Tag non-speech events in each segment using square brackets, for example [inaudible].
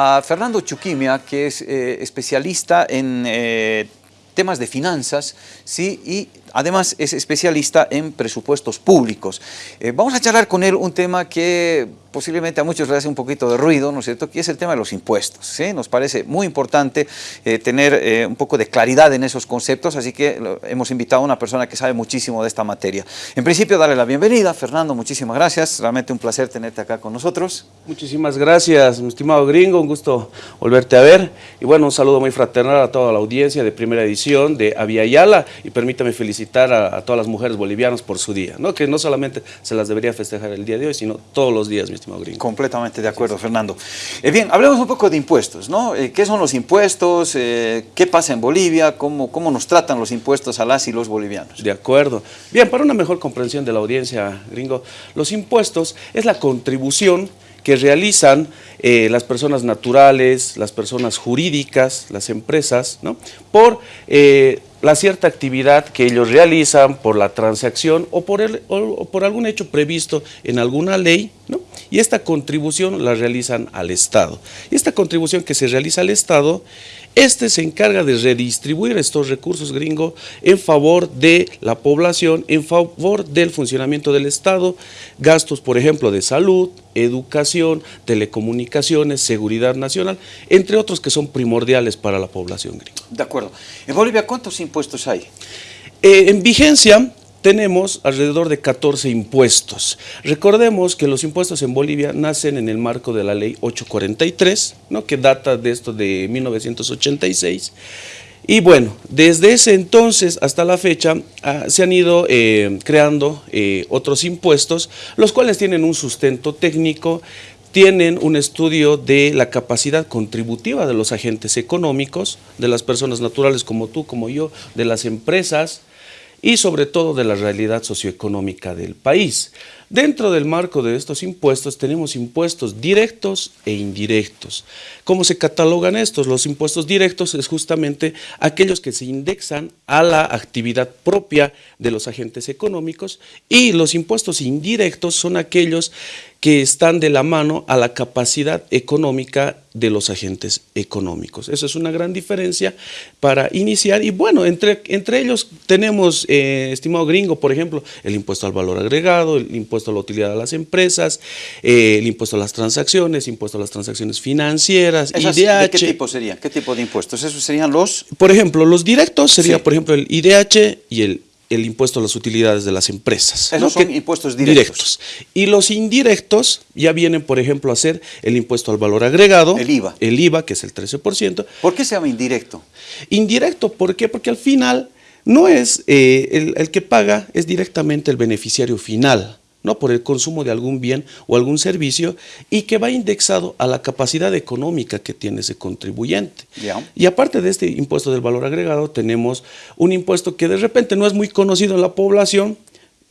a Fernando Chuquimia, que es eh, especialista en eh, temas de finanzas, ¿sí? y además es especialista en presupuestos públicos. Eh, vamos a charlar con él un tema que posiblemente a muchos les hace un poquito de ruido, ¿no es cierto?, que es el tema de los impuestos. ¿sí? Nos parece muy importante eh, tener eh, un poco de claridad en esos conceptos, así que hemos invitado a una persona que sabe muchísimo de esta materia. En principio, darle la bienvenida. Fernando, muchísimas gracias. Realmente un placer tenerte acá con nosotros. Muchísimas gracias, mi estimado gringo. Un gusto volverte a ver. Y bueno, un saludo muy fraternal a toda la audiencia de primera edición de Avia Yala. Y permítame felicitar a, todas las mujeres bolivianas por su día, ¿no? que no solamente se las debería festejar el día de hoy, sino todos los días, mi estimado Completamente de acuerdo, Fernando. Eh, bien, hablemos un poco de impuestos, ¿no? Eh, ¿Qué son los impuestos? Eh, ¿Qué pasa en Bolivia? ¿Cómo, ¿Cómo nos tratan los impuestos a las y los bolivianos? De acuerdo. Bien, para una mejor comprensión de la audiencia, gringo, los impuestos es la contribución que realizan las personas naturales, las personas jurídicas, las empresas, ¿no? por la cierta actividad que ellos realizan por la transacción o por, el, o por algún hecho previsto en alguna ley, ¿no? y esta contribución la realizan al Estado. Y esta contribución que se realiza al Estado este se encarga de redistribuir estos recursos gringos en favor de la población, en favor del funcionamiento del Estado, gastos, por ejemplo, de salud, educación, telecomunicaciones, seguridad nacional, entre otros que son primordiales para la población gringa. De acuerdo. En Bolivia, ¿cuántos impuestos hay? Eh, en vigencia, tenemos alrededor de 14 impuestos. Recordemos que los impuestos en Bolivia nacen en el marco de la ley 843, ¿no? que data de esto de 1986. Y bueno, desde ese entonces hasta la fecha ah, se han ido eh, creando eh, otros impuestos, los cuales tienen un sustento técnico, tienen un estudio de la capacidad contributiva de los agentes económicos, de las personas naturales como tú, como yo, de las empresas, y sobre todo de la realidad socioeconómica del país. Dentro del marco de estos impuestos tenemos impuestos directos e indirectos. ¿Cómo se catalogan estos? Los impuestos directos es justamente aquellos que se indexan a la actividad propia de los agentes económicos y los impuestos indirectos son aquellos que están de la mano a la capacidad económica de los agentes económicos. Esa es una gran diferencia para iniciar y bueno, entre, entre ellos tenemos, eh, estimado gringo, por ejemplo, el impuesto al valor agregado, el impuesto a la utilidad de las empresas, eh, el impuesto a las transacciones, impuesto a las transacciones financieras, IDH. ¿De qué tipo sería? ¿Qué tipo de impuestos? ¿Esos serían los...? Por ejemplo, los directos sería, por ejemplo, el IDH y el el impuesto a las utilidades de las empresas. Esos son impuestos directos. Y los indirectos ya vienen, por ejemplo, a ser el impuesto al valor agregado. El IVA. El IVA, que es el 13%. ¿Por qué se llama indirecto? Indirecto, ¿por qué? Porque al final no es eh, el, el que paga, es directamente el beneficiario final no por el consumo de algún bien o algún servicio y que va indexado a la capacidad económica que tiene ese contribuyente. Y aparte de este impuesto del valor agregado, tenemos un impuesto que de repente no es muy conocido en la población,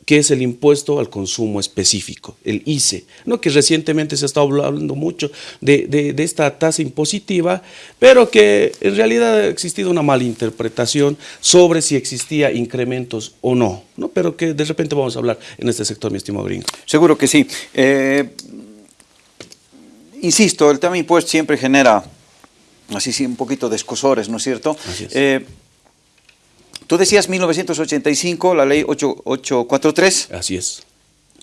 que es el impuesto al consumo específico, el ICE, ¿no? que recientemente se ha estado hablando mucho de, esta tasa impositiva, pero que en realidad ha existido una mala interpretación sobre si existía incrementos o no, ¿no? pero que de repente vamos a hablar en este sector, mi estimado gringo. Seguro que sí. Eh, insisto, el tema impuesto siempre genera así sí, un poquito de escosores, ¿no es cierto? Así es. Eh, Tú decías 1985, la ley 843. Así es.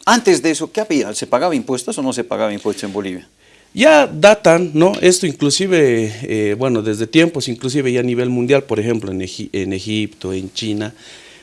Antes de eso, ¿qué había? ¿Se pagaba impuestos o no se pagaba impuestos en Bolivia? Ya datan, ¿no? Esto inclusive, eh, bueno, desde tiempos, inclusive ya a nivel mundial, por ejemplo, en, Egipto, en China,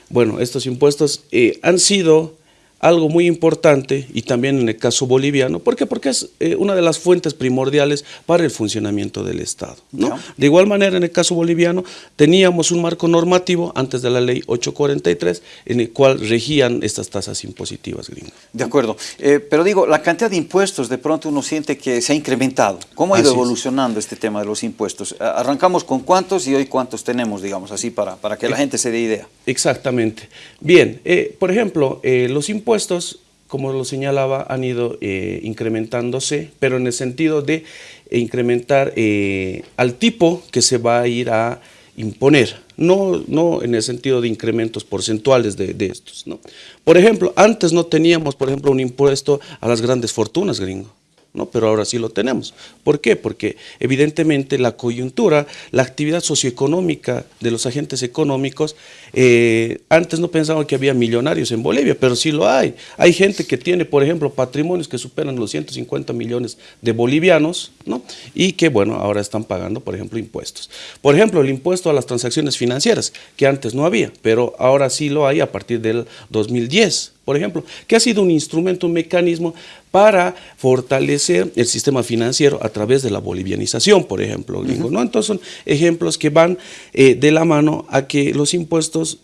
bueno, estos impuestos eh, han sido algo muy importante y también en el caso boliviano. ¿Por qué? Porque es eh, una de las fuentes primordiales para el funcionamiento del Estado. ¿no? De igual manera, en el caso boliviano, teníamos un marco normativo antes de la ley 843 en el cual regían estas tasas impositivas gringas. De acuerdo. Eh, pero digo, la cantidad de impuestos de pronto uno siente que se ha incrementado. ¿Cómo ha ido evolucionando este tema de los impuestos? Arrancamos con cuántos y hoy cuántos tenemos, digamos así, para, para que la gente se dé idea. Exactamente. Bien, eh, por ejemplo, los impuestos impuestos, como lo señalaba, han ido eh, incrementándose, pero en el sentido de incrementar eh, al tipo que se va a ir a imponer, no, no en el sentido de incrementos porcentuales de, estos. ¿no? Por ejemplo, antes no teníamos, por ejemplo, un impuesto a las grandes fortunas, gringo. ¿No? pero ahora sí lo tenemos. ¿Por qué? Porque evidentemente la coyuntura, la actividad socioeconómica de los agentes económicos, eh, antes no pensaban que había millonarios en Bolivia, pero sí lo hay. Hay gente que tiene, por ejemplo, patrimonios que superan los 150 millones de bolivianos, ¿no? y que, bueno, ahora están pagando, por ejemplo, impuestos. Por ejemplo, el impuesto a las transacciones financieras, que antes no había, pero ahora sí lo hay a partir del 2010 por ejemplo, que ha sido un instrumento, un mecanismo para fortalecer el sistema financiero a través de la bolivianización, por ejemplo, ¿no? Entonces son ejemplos que van eh, de la mano a que los impuestos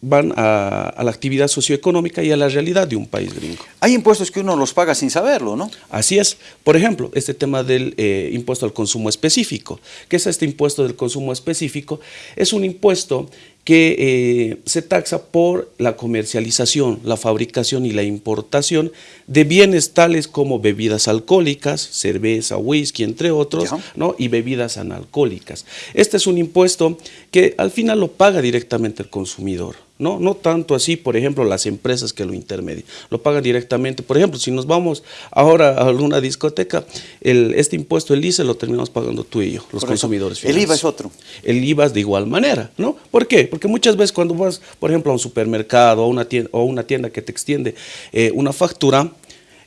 van a, la actividad socioeconómica y a la realidad de un país gringo. Hay impuestos que uno los paga sin saberlo, ¿no? Así es. Por ejemplo, este tema del eh, impuesto al consumo específico. ¿Qué es este impuesto del consumo específico? Es un impuesto que eh, se taxa por la comercialización, la fabricación y la importación de bienes tales como bebidas alcohólicas, cerveza, whisky, entre otros, ¿no? y bebidas analcohólicas. Este es un impuesto que al final lo paga directamente el consumidor. No, no tanto así, por ejemplo, las empresas que lo intermedian, lo pagan directamente. Por ejemplo, si nos vamos ahora a alguna discoteca, el, este impuesto, el ICE, lo terminamos pagando tú y yo, los consumidores El IVA es otro. El IVA es de igual manera, ¿no? ¿Por qué? Porque muchas veces cuando vas, por ejemplo, a un supermercado o una tienda, o una tienda que te extiende eh, una factura,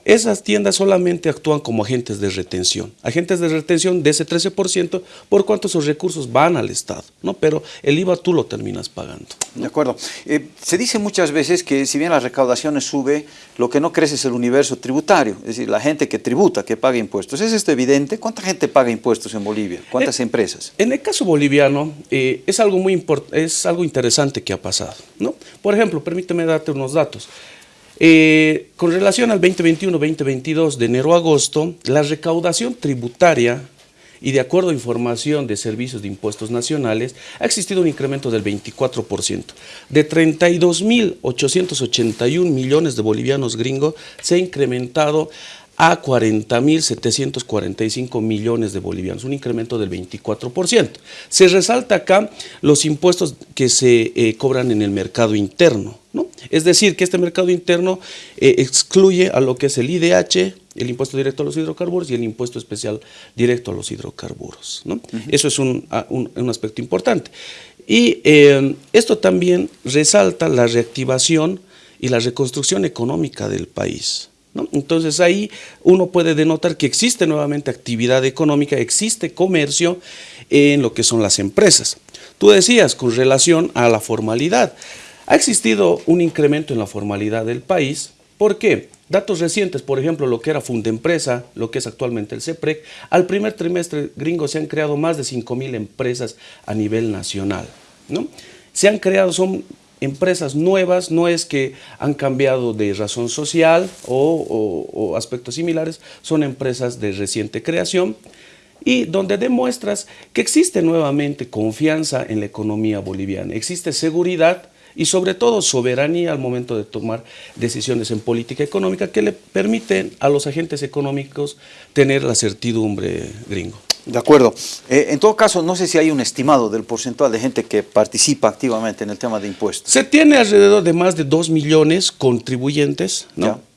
esas tiendas solamente actúan como agentes de retención, agentes de retención de ese 13% por cuanto esos recursos van al Estado, ¿no? pero el IVA tú lo terminas pagando. De acuerdo. Eh, se dice muchas veces que si bien las recaudaciones sube, lo que no crece es el universo tributario, es decir, la gente que tributa, que paga impuestos. ¿Es esto evidente? ¿Cuánta gente paga impuestos en Bolivia? ¿Cuántas eh, empresas? En el caso boliviano eh, es, algo muy es algo interesante que ha pasado. ¿no? Por ejemplo, permíteme darte unos datos. Eh, con relación al 2021-2022, de enero a agosto, la recaudación tributaria y de acuerdo a información de servicios de impuestos nacionales, ha existido un incremento del 24%. De 32.881 millones de bolivianos gringos se ha incrementado a 40.745 millones de bolivianos, un incremento del 24%. Se resalta acá los impuestos que se eh, cobran en el mercado interno, ¿no? Es decir, que este mercado interno eh, excluye a lo que es el IDH, el impuesto directo a los hidrocarburos y el impuesto especial directo a los hidrocarburos. ¿no? Eso es un, aspecto importante. Y eh, esto también resalta la reactivación y la reconstrucción económica del país. Entonces ahí uno puede denotar que existe nuevamente actividad económica, existe comercio en lo que son las empresas. Tú decías con relación a la formalidad, ha existido un incremento en la formalidad del país, ¿por qué? Datos recientes, por ejemplo, lo que era Fundempresa, lo que es actualmente el CEPREC, al primer trimestre gringo se han creado más de 5 mil empresas a nivel nacional. ¿no? Se han creado, son empresas nuevas, no es que han cambiado de razón social o, aspectos similares, son empresas de reciente creación y donde demuestras que existe nuevamente confianza en la economía boliviana, existe seguridad y sobre todo soberanía al momento de tomar decisiones en política económica que le permiten a los agentes económicos tener la certidumbre gringo. De acuerdo. Eh, en todo caso, no sé si hay un estimado del porcentaje de gente que participa activamente en el tema de impuestos. Se tiene alrededor de más de 2 millones contribuyentes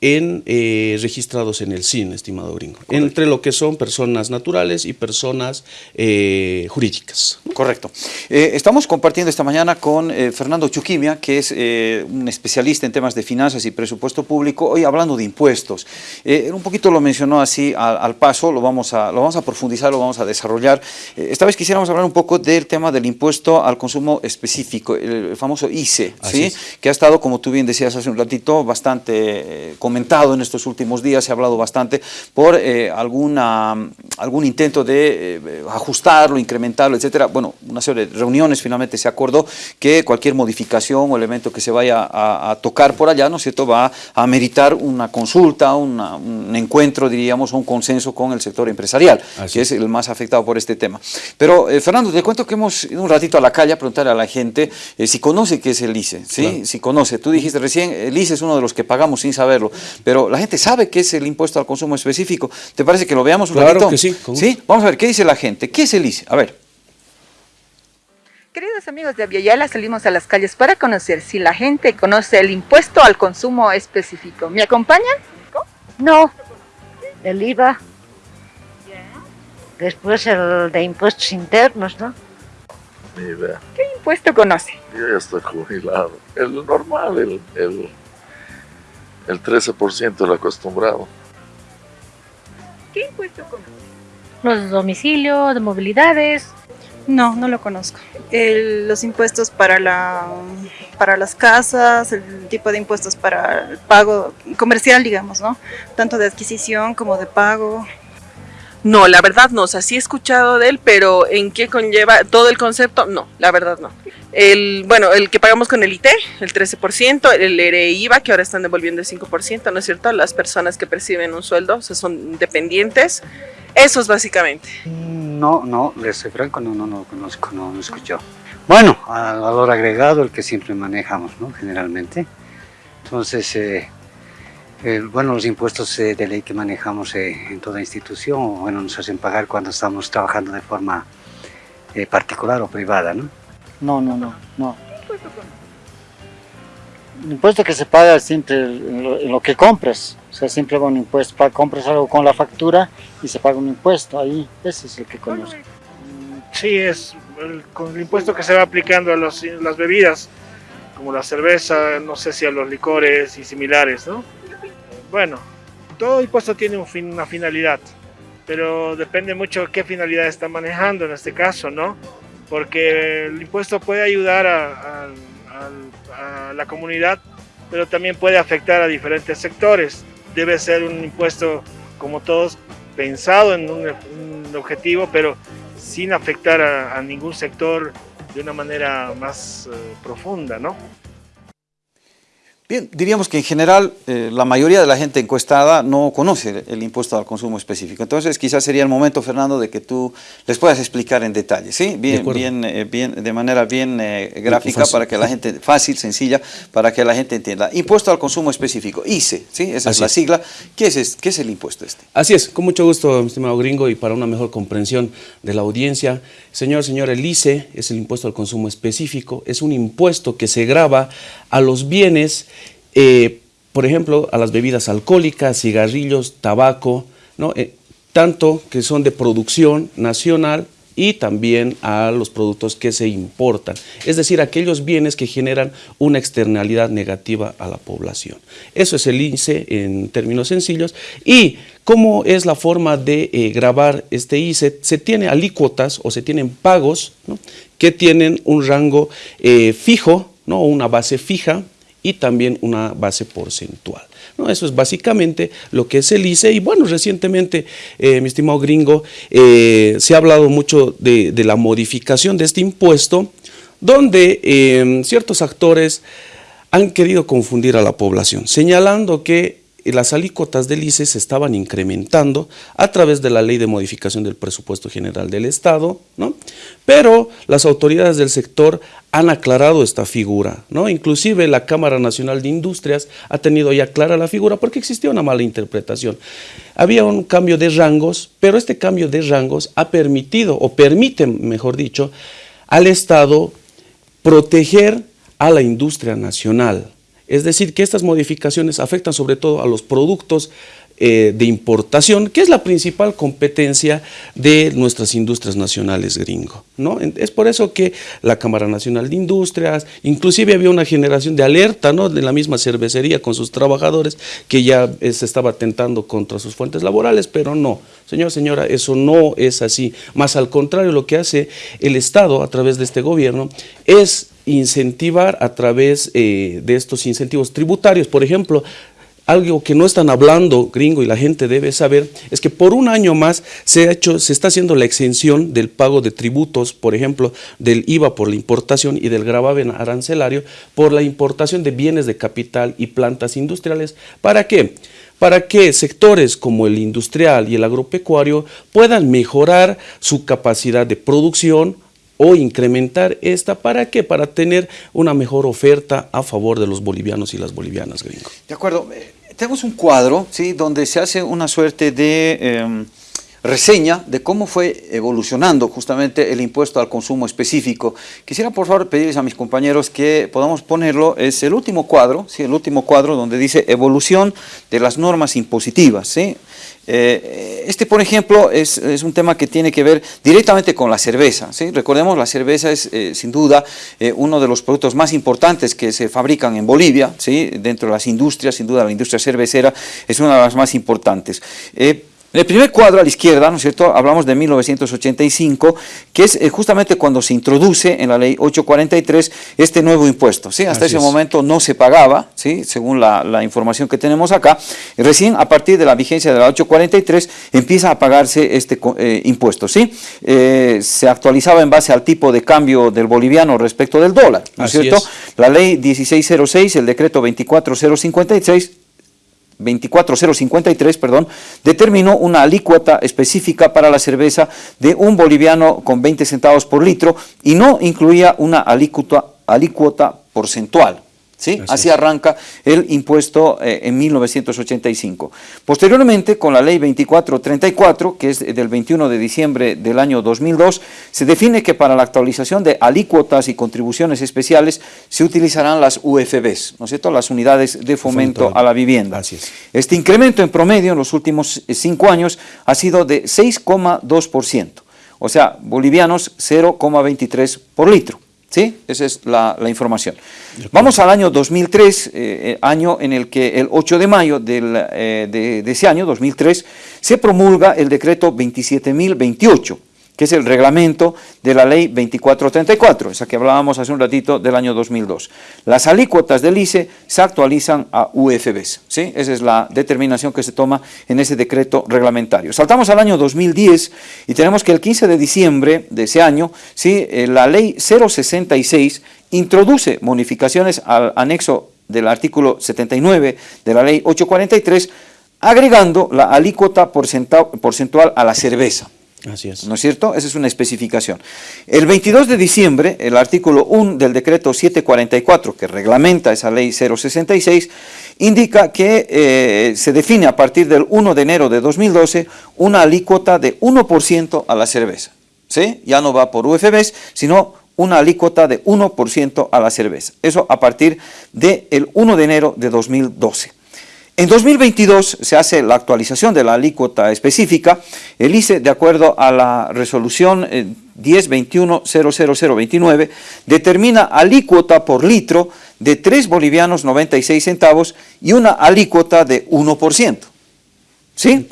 en, eh, registrados en el CIN, estimado gringo, entre lo que son personas naturales y personas eh, jurídicas. Correcto. estamos compartiendo esta mañana con Fernando Chuquimia, que es un especialista en temas de finanzas y presupuesto público, hoy hablando de impuestos. un poquito lo mencionó así al, al paso, lo vamos, a, lo vamos a profundizar, lo vamos a desarrollar. Eh, esta vez quisiéramos hablar un poco del tema del impuesto al consumo específico, el famoso ICE, ¿sí? que ha estado, como tú bien decías hace un ratito, bastante eh, comentado en estos últimos días, se ha hablado bastante por eh, alguna, algún intento de ajustarlo, incrementarlo, etcétera. Bueno, una serie de reuniones finalmente se acordó que cualquier modificación o elemento que se vaya a, tocar por allá, ¿no es cierto?, va a meritar una consulta, un encuentro, diríamos, o un consenso con el sector empresarial, que es el más afectado por este tema. Pero, eh, Fernando, te cuento que hemos ido un ratito a la calle a preguntarle a la gente eh, si conoce qué es el ICE, ¿sí? Si conoce. Tú dijiste recién, el ICE es uno de los que pagamos sin saberlo, pero la gente sabe qué es el impuesto al consumo específico. ¿Te parece que lo veamos un claro que sí. ¿Sí? Vamos a ver, ¿qué dice la gente? ¿Qué es el ICE? A ver. Queridos amigos de Aviala, salimos a las calles para conocer si la gente conoce el impuesto al consumo específico. ¿Me acompañan? No, el IVA Después el de impuestos internos, ¿no? Ni idea. ¿Qué impuesto conoce? Yo ya estoy jubilado. El normal, el, el, el 13% el acostumbrado. ¿Qué impuesto conoce? Los de domicilio, de movilidades. No, no lo conozco. El- los impuestos para, la, para las casas, el tipo de impuestos para el pago comercial, digamos, ¿no? Tanto de adquisición como de pago. No, la verdad no, o sea, sí he escuchado de él, pero ¿en qué conlleva todo el concepto? No, la verdad no. El, bueno, el que pagamos con el IT, el 13%, el IVA, que ahora están devolviendo el 5%, ¿no es cierto? Las personas que perciben un sueldo, o sea, son dependientes, esos básicamente. No, no, les soy franco, no, no, no conozco, no, no escucho. Bueno, al valor agregado, el que siempre manejamos, ¿no? Generalmente. Entonces, eh, el- bueno, los impuestos eh, de ley que manejamos eh, en toda institución, bueno, nos hacen pagar cuando estamos trabajando de forma eh, particular o privada, ¿no? No, no, no, no. El impuesto que se paga siempre en lo, en lo que compras, o sea, siempre va un impuesto, compras algo con la factura y se paga un impuesto, ahí, ese es el que conozco. Sí, es el, con el impuesto que se va aplicando a los- las bebidas, como la cerveza, no sé si a los licores y similares, ¿no? Bueno, todo impuesto tiene una finalidad, pero depende mucho qué finalidad está manejando en este caso, ¿no? Porque el impuesto puede ayudar a, la comunidad, pero también puede afectar a diferentes sectores. Debe ser un impuesto, como todos, pensado en un, objetivo, pero sin afectar a, a ningún sector de una manera más eh, profunda, ¿no? Bien, diríamos que en general eh, la mayoría de la gente encuestada no conoce el impuesto al consumo específico. Entonces quizás sería el momento, Fernando, de que tú les puedas explicar en detalle, ¿sí? Bien, acuerdo. bien, eh, bien, de manera bien eh, gráfica fácil. para que la gente, fácil, sencilla, para que la gente entienda. Impuesto al consumo específico, ICE, ¿sí? Esa es la sigla. ¿Qué es, es- ¿Qué es el impuesto este? Así es, con mucho gusto, mi estimado gringo, y para una mejor comprensión de la audiencia. Señor, señor, el ICE es el impuesto al consumo específico, es un impuesto que se grava a los bienes, eh, por ejemplo, a las bebidas alcohólicas, cigarrillos, tabaco. Eh, tanto que son de producción nacional y también a los productos que se importan, es decir, aquellos bienes que generan una externalidad negativa a la población. Eso es el ICE en términos sencillos. ¿Y cómo es la forma de eh, grabar este ICE? Se tiene alícuotas o se tienen pagos que tienen un rango eh, fijo, ¿no? una base fija, y también una base porcentual. ¿No? Eso es básicamente lo que es el ICE. Y bueno, recientemente, eh, mi estimado gringo, eh, se ha hablado mucho de, la modificación de este impuesto, donde eh, ciertos actores han querido confundir a la población, señalando que las alícuotas del ICE se estaban incrementando a través de la ley de modificación del presupuesto general del Estado, ¿no? pero las autoridades del sector han aclarado esta figura, ¿no? inclusive la Cámara Nacional de Industrias ha tenido ya clara la figura porque existía una mala interpretación. Había un cambio de rangos, pero este cambio de rangos ha permitido, o permite, mejor dicho, al Estado proteger a la industria nacional. Es decir, que estas modificaciones afectan sobre todo a los productos eh, de importación, que es la principal competencia de nuestras industrias nacionales gringo. ¿no? Es por eso que la Cámara Nacional de Industrias, inclusive había una generación de alerta ¿no? de la misma cervecería con sus trabajadores que ya eh, se estaba atentando contra sus fuentes laborales, pero no, señor, señora, eso no es así. Más al contrario, lo que hace el Estado a través de este gobierno es incentivar a través eh, de estos incentivos tributarios, por ejemplo, algo que no están hablando gringo y la gente debe saber es que por un año más se ha hecho, se está haciendo la exención del pago de tributos, por ejemplo, del IVA por la importación y del gravamen arancelario por la importación de bienes de capital y plantas industriales. ¿Para qué? Para que sectores como el industrial y el agropecuario puedan mejorar su capacidad de producción, o incrementar esta, ¿para qué? Para tener una mejor oferta a favor de los bolivianos y las bolivianas, gringo. De acuerdo. Eh, Tenemos un cuadro, ¿sí? Donde se hace una suerte de... em, reseña de cómo fue evolucionando justamente el impuesto al consumo específico. Quisiera por favor pedirles a mis compañeros que podamos ponerlo, es el último cuadro, ¿sí? el último cuadro donde dice evolución de las normas impositivas. ¿sí? Eh, este, por ejemplo, es, un tema que tiene que ver directamente con la cerveza. ¿sí? Recordemos, la cerveza es eh, sin duda eh, uno de los productos más importantes que se fabrican en Bolivia, ¿sí? dentro de las industrias, sin duda la industria cervecera es una de las más importantes. En el primer cuadro a la izquierda, ¿no es cierto?, hablamos de 1985, que es eh, justamente cuando se introduce en la ley 843 este nuevo impuesto, ¿sí? Hasta ese momento no se pagaba, ¿sí?, según la, información que tenemos acá, recién a partir de la vigencia de la 843 empieza a pagarse este eh, impuesto, ¿sí? Eh, se actualizaba en base al tipo de cambio del boliviano respecto del dólar, ¿no es cierto? La ley 1606, el decreto 24056, 24053, perdón, determinó una alícuota específica para la cerveza de un boliviano con 20 centavos por litro y no incluía una alícuota, alícuota porcentual. ¿Sí? Así, arranca el impuesto eh, en 1985. Posteriormente, con la ley 2434, que es del 21 de diciembre del año 2002, se define que para la actualización de alícuotas y contribuciones especiales se utilizarán las UFBs, ¿no es cierto?, las unidades de fomento a la vivienda. Este incremento en promedio en los últimos eh, cinco años ha sido de 6,2%, o sea, bolivianos 0,23 por litro. ¿Sí? Esa es la, información. Vamos al año 2003, eh, eh, año en el que el 8 de mayo eh, de, de, ese año, 2003, se promulga el decreto 27.028, que es el reglamento de la ley 2434, esa que hablábamos hace un ratito del año 2002. Las alícuotas del ICE se actualizan a UFBs, ¿sí? Esa es la determinación que se toma en ese decreto reglamentario. Saltamos al año 2010 y tenemos que el 15 de diciembre de ese año, ¿sí? Eh, la ley 066 introduce modificaciones al anexo del artículo 79 de la ley 843, agregando la alícuota porcentual a la cerveza. Así es. ¿No es cierto? Esa es una especificación. El 22 de diciembre, el artículo 1 del decreto 744, que reglamenta esa ley 066, indica que eh, se define a partir del 1 de enero de 2012 una alícuota de 1% a la cerveza. ¿Sí? Ya no va por UFBs, sino una alícuota de 1% a la cerveza. Eso a partir del 1 de enero de 2012. En 2022 se hace la actualización de la alícuota específica. El ICE, de acuerdo a la resolución 1021-00029, eh, determina alícuota por litro de 3 bolivianos 96 centavos y una alícuota de 1%. ¿Sí?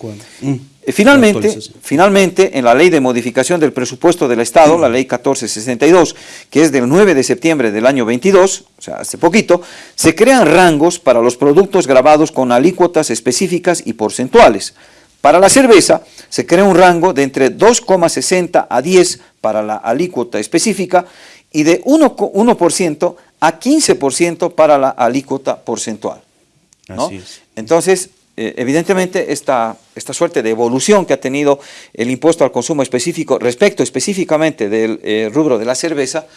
Eh, finalmente, finalmente, en la ley de modificación del presupuesto del Estado, la ley 1462, que es del 9 de septiembre del año 22, o sea, hace poquito, se crean rangos para los productos grabados con alícuotas específicas y porcentuales. Para la cerveza, se crea un rango de entre 2,60 a 10 para la alícuota específica y de 1%, a 15% para la alícuota porcentual. Entonces, evidentemente esta, esta suerte de evolución que ha tenido el impuesto al consumo específico respecto específicamente del eh, rubro de la cerveza,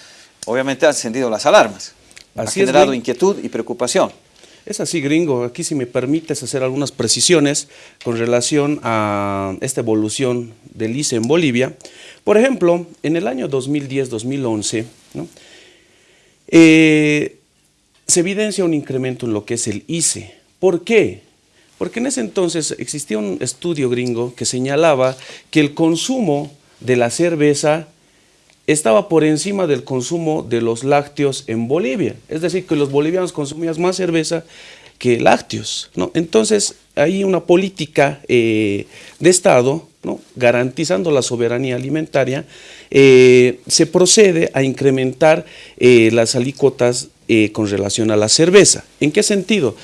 obviamente ha encendido las alarmas, ha generado inquietud y preocupación. Es así, gringo. Aquí si me permites hacer algunas precisiones con relación a esta evolución del ICE en Bolivia. Por ejemplo, en el año 2010-2011, eh, se evidencia un incremento en lo que es el ICE. ¿Por qué? Porque en ese entonces existía un estudio gringo que señalaba que el consumo de la cerveza estaba por encima del consumo de los lácteos en Bolivia. Es decir, que los bolivianos consumían más cerveza que lácteos. Entonces, hay una política eh, de Estado, garantizando la soberanía alimentaria, eh, se procede a incrementar eh, las alícuotas con relación a la cerveza. ¿En qué sentido?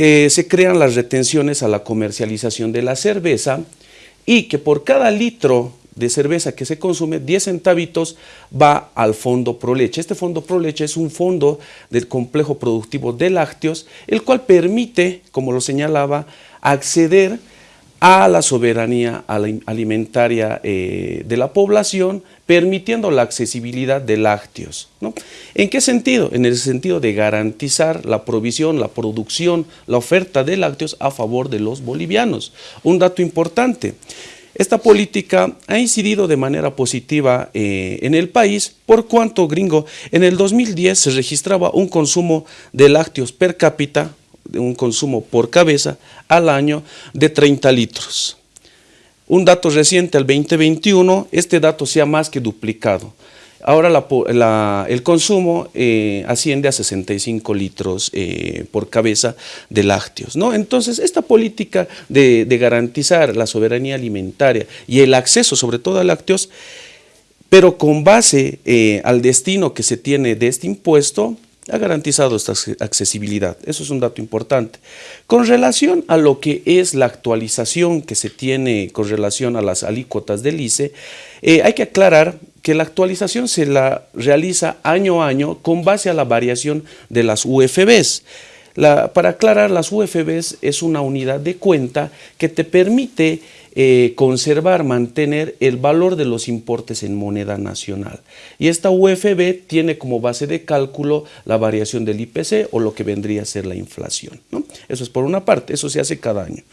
Eh, se crean las retenciones a la comercialización de la cerveza y que por cada litro de cerveza que se consume, 10 centavitos va al fondo Proleche. Este fondo Proleche es un fondo del complejo productivo de lácteos, el cual permite, como lo señalaba, acceder la soberanía alimentaria eh, de la población, permitiendo la accesibilidad de lácteos. ¿no? ¿En qué sentido? En el sentido de garantizar la provisión, la producción, la oferta de lácteos a favor de los bolivianos. Un dato importante, Esta política ha incidido de manera positiva eh, en el país, por cuanto, gringo, en el 2010 se registraba un consumo de lácteos per cápita, un consumo por cabeza al año de 30 litros. Un dato reciente al 2021, este dato se ha más que duplicado. Ahora el consumo eh, asciende a 65 litros eh, por cabeza de lácteos. ¿no? Entonces, esta política de, garantizar la soberanía alimentaria y el acceso sobre todo a lácteos, pero con base eh, al destino que se tiene de este impuesto, ha garantizado esta accesibilidad. Eso es un dato importante. Con relación a lo que es la actualización que se tiene con relación a las alícuotas del ICE, eh, hay que aclarar que la actualización se la realiza año a año con base a la variación de las UFBs. para aclarar, las UFBs es una unidad de cuenta que te permite eh, conservar, mantener el valor de los importes en moneda nacional. Y esta UFB tiene como base de cálculo la variación del IPC o lo que vendría a ser la inflación. Eso es por una parte, eso se hace cada año.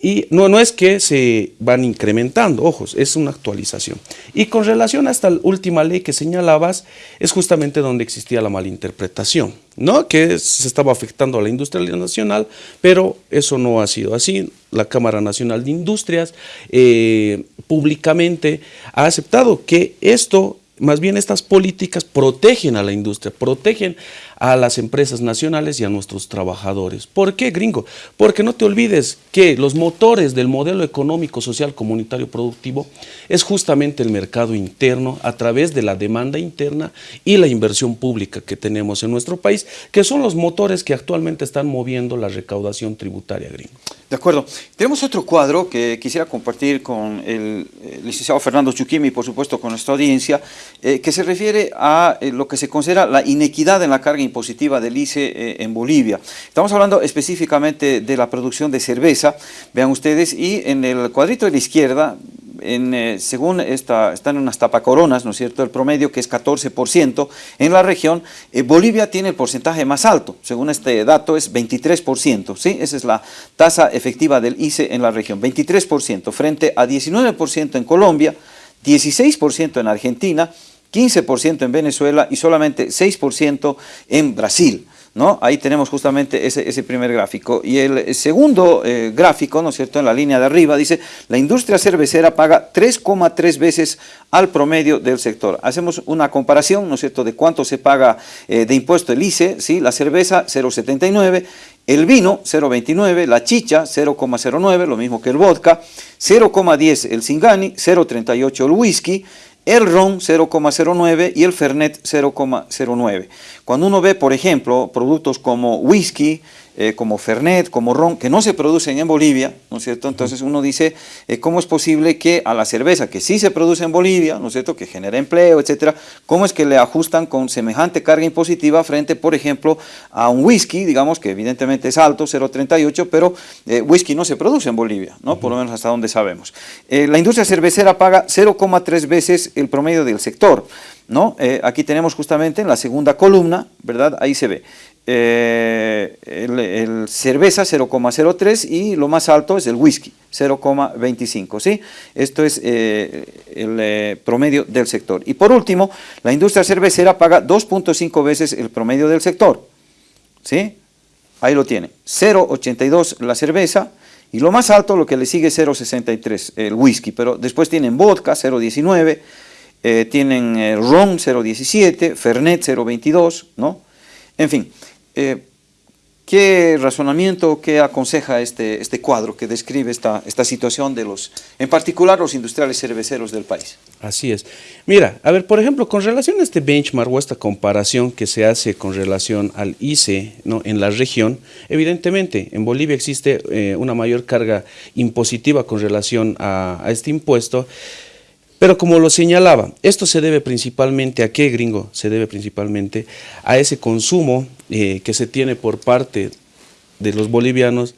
Y no, no es que se van incrementando, ojos, es una actualización. Y con relación a esta última ley que señalabas, es justamente donde existía la malinterpretación, ¿no? que se estaba afectando a la industria nacional, pero eso no ha sido así. La Cámara Nacional de Industrias eh, públicamente ha aceptado que esto más bien estas políticas protegen a la industria, protegen a las empresas nacionales y a nuestros trabajadores. ¿Por qué, gringo? Porque no te olvides que los motores del modelo económico, social, comunitario, productivo es justamente el mercado interno a través de la demanda interna y la inversión pública que tenemos en nuestro país, que son los motores que actualmente están moviendo la recaudación tributaria, gringo. De acuerdo. Tenemos otro cuadro que quisiera compartir con el, licenciado Fernando Chuquimi, por supuesto con nuestra audiencia, eh, que se refiere a eh, lo que se considera la inequidad en la carga impositiva del ICE eh, en Bolivia. Estamos hablando específicamente de la producción de cerveza, vean ustedes, y en el cuadrito de la izquierda en, eh, según esta, están unas tapacoronas, ¿no es cierto?, el promedio que es 14% en la región, eh, Bolivia tiene el porcentaje más alto, según este dato es 23%, ¿sí? Esa es la tasa efectiva del ICE en la región, 23% frente a 19% en Colombia, 16% en Argentina, 15% en Venezuela y solamente 6% en Brasil. ¿no? Ahí tenemos justamente ese, primer gráfico. Y el segundo eh, gráfico, ¿no es cierto?, en la línea de arriba, dice, la industria cervecera paga 3,3 veces al promedio del sector. Hacemos una comparación, ¿no es cierto?, de cuánto se paga eh, de impuesto el ICE, ¿sí? La cerveza, 0,79, el vino, 0,29, la chicha, 0,09, lo mismo que el vodka, 0,10 el Singani, 0,38 el whisky, el ron 0,09 y el fernet 0,09. Cuando uno ve, por ejemplo, productos como whisky, eh, como Fernet, como Ron, que no se producen en Bolivia, ¿no es cierto? Entonces uno dice, eh, ¿cómo es posible que a la cerveza, que sí se produce en Bolivia, ¿no es cierto?, que genera empleo, etcétera, ¿cómo es que le ajustan con semejante carga impositiva frente, por ejemplo, a un whisky, digamos, que evidentemente es alto, 0,38, pero eh, whisky no se produce en Bolivia, ¿no? Por lo menos hasta donde sabemos. la industria cervecera paga 0,3 veces el promedio del sector, ¿no? aquí tenemos justamente en la segunda columna, ¿verdad? Ahí se ve. Eh, el, cerveza 0,03 y lo más alto es el whisky, 0,25. ¿sí? Esto es eh, el eh, promedio del sector. Y por último, la industria cervecera paga 2.5 veces el promedio del sector. ¿sí? Ahí lo tiene, 0,82 la cerveza y lo más alto, lo que le sigue 0,63 el whisky, pero después tienen vodka 0,19, tienen ron 0,17, fernet 0,22, ¿no? En fin, eh, ¿Qué razonamiento, qué aconseja este, este cuadro que describe esta, esta situación de los, en particular los industriales cerveceros del país? Así es. Mira, a ver, por ejemplo, con relación a este benchmark o esta comparación que se hace con relación al ICE ¿no? en la región, evidentemente en Bolivia existe eh, una mayor carga impositiva con relación a, a este impuesto, pero como lo señalaba, esto se debe principalmente a qué, gringo? Se debe principalmente a ese consumo eh, que se tiene por parte de los bolivianos,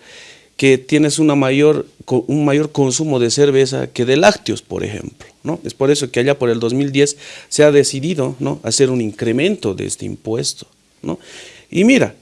que tienes una mayor, un mayor consumo de cerveza que de lácteos, por ejemplo. ¿no? Es por eso que allá por el 2010 se ha decidido ¿no? hacer un incremento de este impuesto. ¿no? Y mira,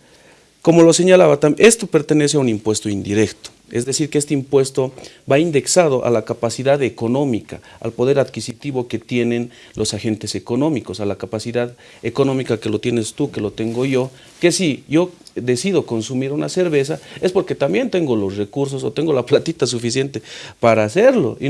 como lo señalaba, esto pertenece a un impuesto indirecto. Es decir, que este impuesto va indexado a la capacidad económica, al poder adquisitivo que tienen los agentes económicos, a la capacidad económica que lo tienes tú, que lo tengo yo, que si yo decido consumir una cerveza es porque también tengo los recursos o tengo la platita suficiente para hacerlo. Y,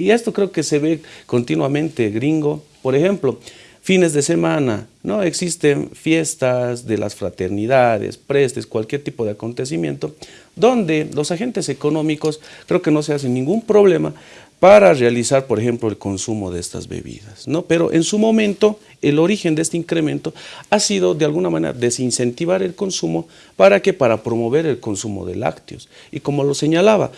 y esto creo que se ve continuamente, gringo. Por ejemplo, fines de semana, ¿no? Existen fiestas de las fraternidades, prestes, cualquier tipo de acontecimiento, donde los agentes económicos creo que no se hacen ningún problema para realizar, por ejemplo, el consumo de estas bebidas. ¿no? Pero en su momento, el origen de este incremento ha sido, de alguna manera, desincentivar el consumo, ¿para que Para promover el consumo de lácteos. Y como lo señalaba,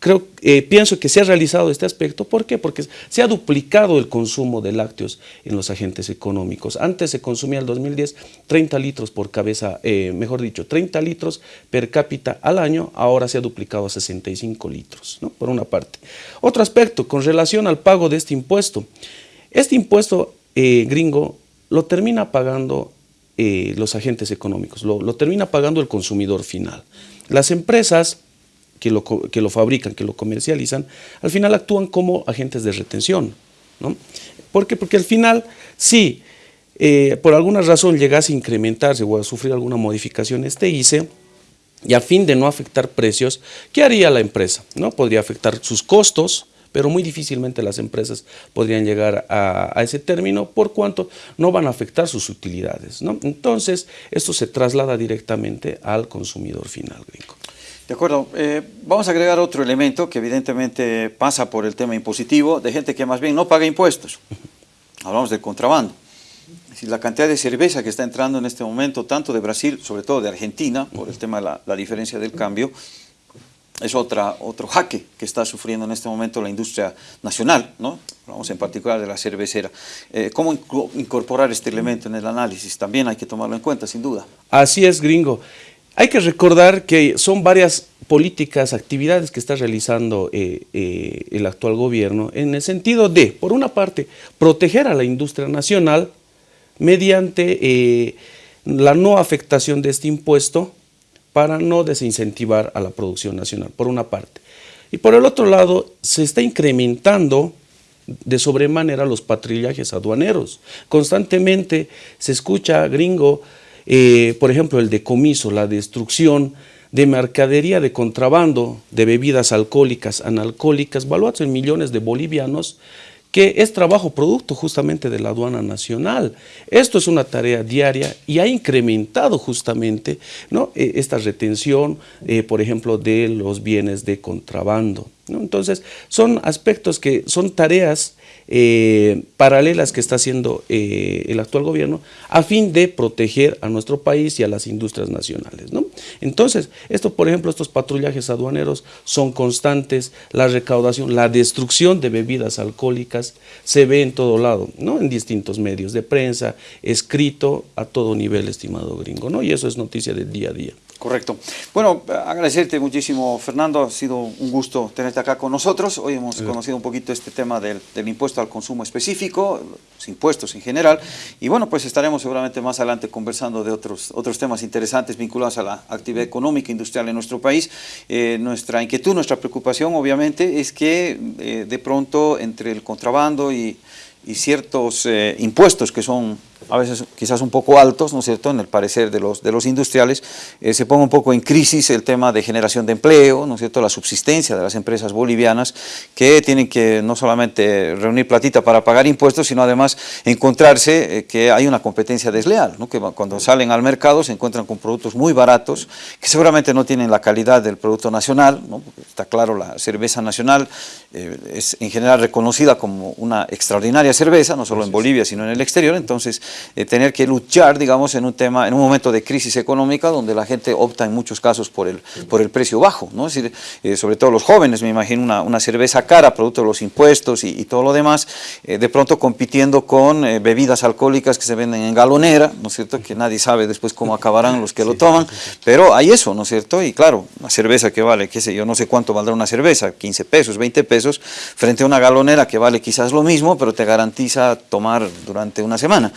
creo, eh, pienso que se ha realizado este aspecto. ¿Por qué? Porque se ha duplicado el consumo de lácteos en los agentes económicos. Antes se consumía en el 2010 30 litros por cabeza, eh, mejor dicho, 30 litros per cápita al año, ahora se ha duplicado a 65 litros, ¿no? por una parte. Otro aspecto, con relación al pago de este impuesto. Este impuesto eh, gringo lo termina pagando los agentes económicos, lo, lo termina pagando el consumidor final. Las empresas que lo, que lo fabrican, que lo comercializan, al final actúan como agentes de retención. ¿no? ¿Por qué? Porque al final, si eh, por alguna razón llegase a incrementarse o a sufrir alguna modificación este ICE, y a fin de no afectar precios, ¿qué haría la empresa? ¿No? Podría afectar sus costos, pero muy difícilmente las empresas podrían llegar a, a, ese término por cuanto no van a afectar sus utilidades. ¿no? Entonces, esto se traslada directamente al consumidor final gringo. De acuerdo. Eh, vamos a agregar otro elemento que evidentemente pasa por el tema impositivo de gente que más bien no paga impuestos. [laughs] Hablamos del contrabando. Es la cantidad de cerveza que está entrando en este momento, tanto de Brasil, sobre todo de Argentina, por el tema de la, la diferencia del cambio, es otra, otro jaque que está sufriendo en este momento la industria nacional, ¿no? Hablamos en particular de la cervecera. Eh, ¿Cómo incorporar este elemento en el análisis? También hay que tomarlo en cuenta, sin duda. Así es, gringo. Hay que recordar que son varias políticas, actividades que está realizando eh, eh, el actual gobierno en el sentido de, por una parte, proteger a la industria nacional mediante eh, la no afectación de este impuesto para no desincentivar a la producción nacional, por una parte. Y por el otro lado, se está incrementando de sobremanera los patrullajes aduaneros. Constantemente se escucha gringo eh, por ejemplo, el decomiso, la destrucción de mercadería de contrabando de bebidas alcohólicas, analcohólicas, valuados en millones de bolivianos, que es trabajo producto justamente de la aduana nacional. Esto es una tarea diaria y ha incrementado justamente ¿no? E, esta retención, eh, por ejemplo, de los bienes de contrabando. Entonces, son aspectos que son tareas eh, paralelas que está haciendo eh, el actual gobierno a fin de proteger a nuestro país y a las industrias nacionales. ¿no? Entonces, esto, por ejemplo, estos patrullajes aduaneros son constantes, la recaudación, la destrucción de bebidas alcohólicas se ve en todo lado, ¿no? en distintos medios de prensa, escrito a todo nivel, estimado gringo, ¿no? y eso es noticia del día a día. Correcto. Bueno, agradecerte muchísimo, Fernando. Ha sido un gusto tenerte acá con nosotros. Hoy hemos conocido un poquito este tema del, del, impuesto al consumo específico, los impuestos en general. Y bueno, pues estaremos seguramente más adelante conversando de otros, otros temas interesantes vinculados a la actividad económica industrial en nuestro país. Eh, nuestra inquietud, nuestra preocupación, obviamente, es que eh, de pronto entre el contrabando y, y ciertos eh, impuestos que son a veces quizás un poco altos, ¿no es cierto?, en el parecer de los, de los industriales, eh, se ponga un poco en crisis el tema de generación de empleo, ¿no es cierto?, la subsistencia de las empresas bolivianas que tienen que no solamente reunir platita para pagar impuestos, sino además encontrarse eh, que hay una competencia desleal, ¿no? que cuando salen al mercado se encuentran con productos muy baratos, que seguramente no tienen la calidad del producto nacional, ¿no? está claro, la cerveza nacional eh, es en general reconocida como una extraordinaria cerveza, no solo en Bolivia, sino en el exterior, entonces eh, tener que luchar, digamos, en un tema, en un momento de crisis económica donde la gente opta en muchos casos por el, por el precio bajo, ¿no? Es decir, eh, sobre todo los jóvenes, me imagino una, una, cerveza cara, producto de los impuestos y, y todo lo demás, eh, de pronto compitiendo con bebidas alcohólicas que se venden en galonera, ¿no es cierto? Que nadie sabe después cómo acabarán los que lo toman, pero hay eso, ¿no es cierto? Y claro, una cerveza que vale, qué sé yo, no sé cuánto valdrá una cerveza, 15 pesos, 20 pesos, frente a una galonera que vale quizás lo mismo, pero te garantiza tomar durante una semana.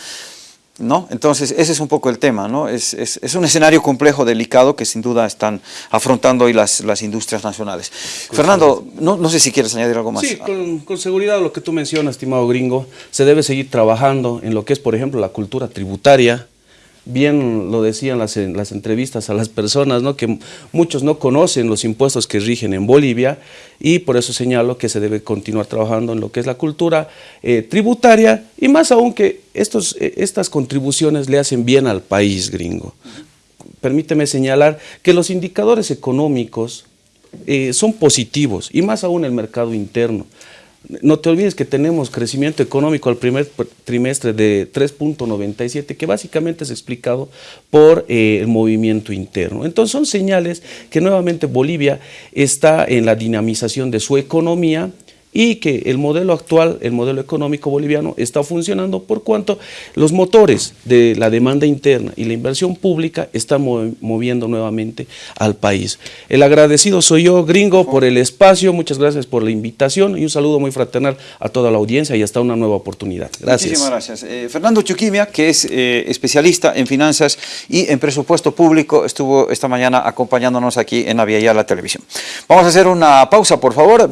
¿no? Entonces, ese es un poco el tema, ¿no? Es, es- es un escenario complejo, delicado, que sin duda están afrontando hoy las, las industrias nacionales. Fernando, no, no sé si quieres añadir algo más. Sí, con, con seguridad lo que tú mencionas, estimado gringo, se debe seguir trabajando en lo que es, por ejemplo, la cultura tributaria. Bien lo decían las, en las entrevistas a las personas, ¿no? que muchos no conocen los impuestos que rigen en Bolivia y por eso señalo que se debe continuar trabajando en lo que es la cultura eh, tributaria y más aún que estos, eh, estas contribuciones le hacen bien al país gringo. Permíteme señalar que los indicadores económicos eh, son positivos y más aún el mercado interno. No te olvides que tenemos crecimiento económico al primer pr- trimestre de 3.97, que básicamente es explicado por eh, el movimiento interno. Entonces son señales que nuevamente Bolivia está en la dinamización de su economía y que el modelo actual, el modelo económico boliviano, está funcionando por cuanto los motores de la demanda interna y la inversión pública están mo- moviendo nuevamente al país. El agradecido soy yo, gringo, por el espacio, muchas gracias por la invitación y un saludo muy fraternal a toda la audiencia y hasta una nueva oportunidad. Gracias. Muchísimas gracias. Eh, Fernando Chuquimia, que es eh, especialista en finanzas y en presupuesto público, estuvo esta mañana acompañándonos aquí en Avia Yala Televisión. Vamos a hacer una pausa, por favor.